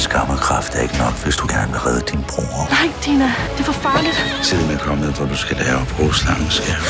skam og kraft er ikke nok, hvis du gerne vil redde din bror. Nej, Tina. det er for farligt. Tiden er kommet, hvor du skal lære at bruge slangen, skærm.